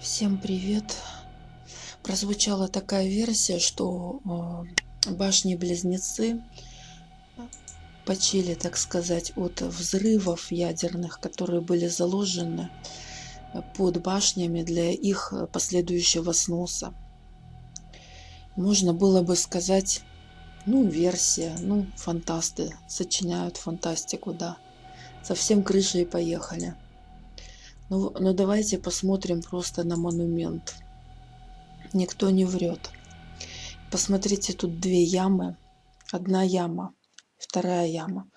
Всем привет! Прозвучала такая версия, что э, башни-близнецы почили, так сказать, от взрывов ядерных, которые были заложены под башнями для их последующего сноса. Можно было бы сказать, ну, версия, ну, фантасты сочиняют фантастику, да. Совсем крышей поехали. Ну, ну давайте посмотрим просто на монумент. Никто не врет. Посмотрите, тут две ямы. Одна яма, вторая яма.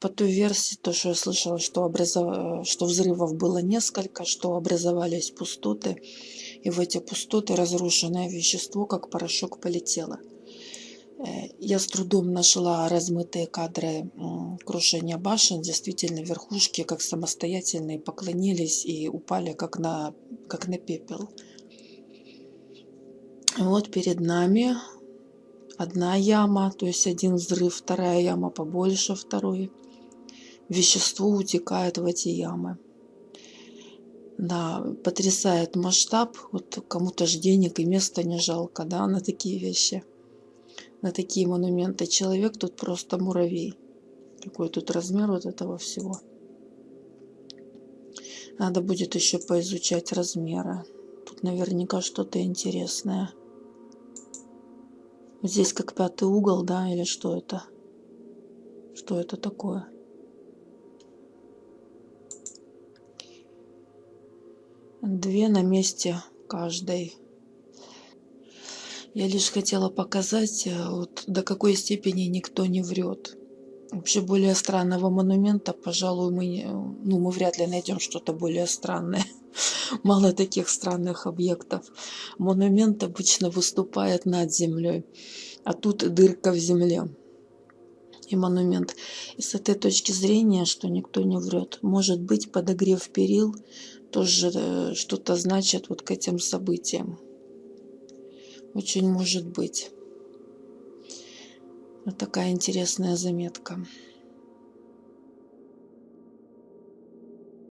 По той версии, то, что я слышала, что, образов... что взрывов было несколько, что образовались пустоты. И в эти пустоты разрушенное вещество, как порошок, полетело. Я с трудом нашла размытые кадры крушения башен. Действительно, верхушки, как самостоятельные, поклонились и упали, как на, как на пепел. Вот перед нами одна яма, то есть один взрыв, вторая яма побольше второй. Вещество утекает в эти ямы. Да, потрясает масштаб. Вот кому-то же денег и места не жалко, да, на такие вещи на такие монументы. Человек тут просто муравей. Какой тут размер вот этого всего. Надо будет еще поизучать размеры. Тут наверняка что-то интересное. здесь как пятый угол, да, или что это? Что это такое? Две на месте каждой. Я лишь хотела показать, э, вот, до какой степени никто не врет. Вообще более странного монумента, пожалуй, мы, ну, мы вряд ли найдем что-то более странное. Мало таких странных объектов. Монумент обычно выступает над землей, а тут дырка в земле. И монумент. И с этой точки зрения, что никто не врет, может быть подогрев перил тоже э, что-то значит вот к этим событиям. Очень может быть. Вот такая интересная заметка.